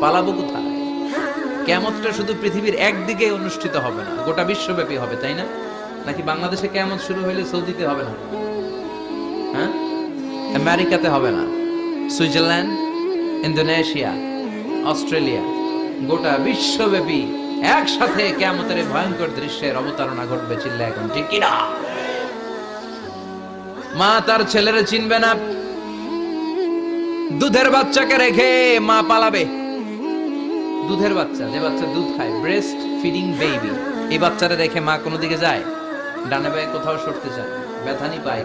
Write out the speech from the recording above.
পালাবো কেমতটা শুধু পৃথিবীর একদিকে অনুষ্ঠিত হবে না, গোটা বিশ্বব্যাপী হবে, তাই না? নাকি বাংলাদেশে কেমত শুরু হইলে সৌদিতে হবে না? হ্যাঁ? আমেরিকাতে হবে না। সুইজারল্যান্ড, ইন্দোনেশিয়া, অস্ট্রেলিয়া, গোটা বিশ্বব্যাপী একসাথে কেমতের ভয়ঙ্কর দৃশ্যের অবতারণা ঘটবে চিল্লা এখন, ঠিক কিনা? মা তার ছেলেরে চিনবে না। দুধের বাচ্চাকে রেখে মা পালাবে। দুধের বাচ্চা, যে বাচ্চা দুধ খায় ব্রেস্ট ফিডিং বেবি এই বাচ্চাটা রেখে মা কোনো দিকে যায়, ডানে বায়ে কোথাও সরতে চায় ব্যথানি পায়